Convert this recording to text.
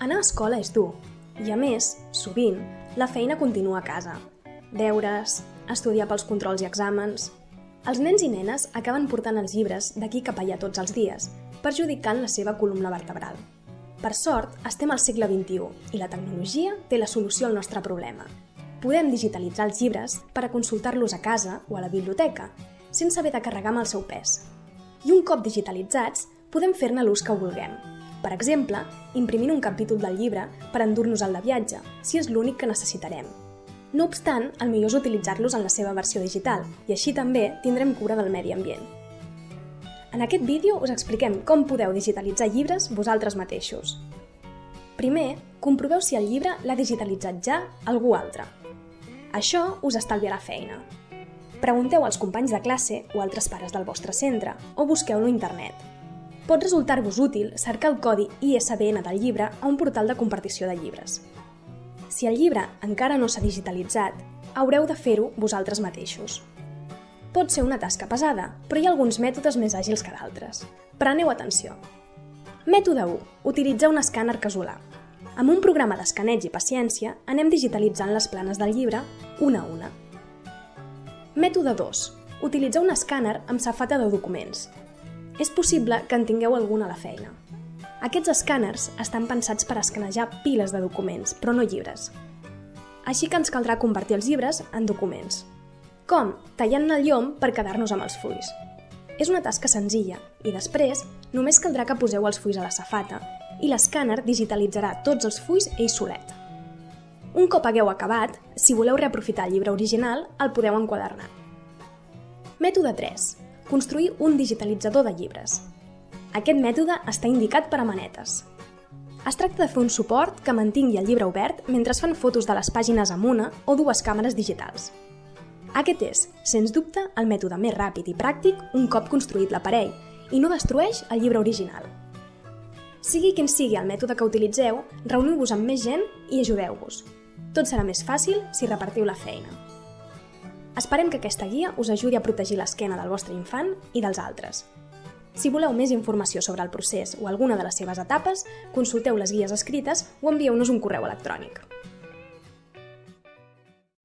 Anar a escola és dur, i a més, sovint, la feina continua a casa. Deures, estudiar pels controls i exàmens... Els nens i nenes acaben portant els llibres d'aquí cap allà tots els dies, perjudicant la seva columna vertebral. Per sort, estem al segle XXI i la tecnologia té la solució al nostre problema. Podem digitalitzar els llibres per a consultar-los a casa o a la biblioteca, sense haver de carregar amb el seu pes. I un cop digitalitzats, podem fer-ne l'ús que vulguem. Per exemple, imprimint un capítol del llibre per endur-nos al de viatge, si és l'únic que necessitarem. No obstant, el millor és utilitzar-los en la seva versió digital i així també tindrem cura del medi ambient. En aquest vídeo us expliquem com podeu digitalitzar llibres vosaltres mateixos. Primer, comproveu si el llibre l'ha digitalitzat ja algú altre. Això us estalviarà feina. Pregunteu als companys de classe o altres pares del vostre centre o busqueu-lo a internet. Pot resultar-vos útil cercar el codi ISBN del llibre a un portal de compartició de llibres. Si el llibre encara no s'ha digitalitzat, haureu de fer-ho vosaltres mateixos. Pot ser una tasca pesada, però hi ha alguns mètodes més àgils que d'altres. Preneu atenció. Mètode 1. Utilitzar un escàner casolà. Amb un programa d'escaneig i paciència, anem digitalitzant les planes del llibre una a una. Mètode 2. Utilitzar un escàner amb safata de documents. És possible que en tingueu algun a la feina. Aquests escàners estan pensats per escanejar piles de documents, però no llibres. Així que ens caldrà convertir els llibres en documents. Com? Tallant-ne el llom per quedar-nos amb els fulls. És una tasca senzilla i després només caldrà que poseu els fulls a la safata i l'escàner digitalitzarà tots els fulls ell solet. Un cop hagueu acabat, si voleu reaprofitar el llibre original, el podeu enquadernar. Mètode 3. Construir un digitalitzador de llibres. Aquest mètode està indicat per a manetes. Es tracta de fer un suport que mantingui el llibre obert mentre es fan fotos de les pàgines amb una o dues càmeres digitals. Aquest és, sens dubte, el mètode més ràpid i pràctic un cop construït l'aparell i no destrueix el llibre original. Sigui quin sigui el mètode que utilitzeu, reuniu-vos amb més gent i ajudeu-vos. Tot serà més fàcil si repartiu la feina. Esperem que aquesta guia us ajudi a protegir l'esquena del vostre infant i dels altres. Si voleu més informació sobre el procés o alguna de les seves etapes, consulteu les guies escrites o envieu-nos un correu electrònic.